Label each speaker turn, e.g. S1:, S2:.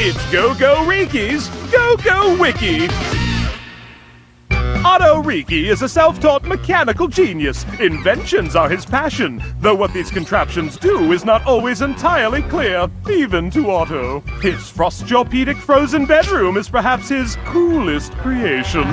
S1: It's Go Go Riki's Go Go Wiki. Otto Riki is a self-taught mechanical genius. Inventions are his passion, though what these contraptions do is not always entirely clear, even to Otto. His Frostjopedic frozen bedroom is perhaps his coolest creation.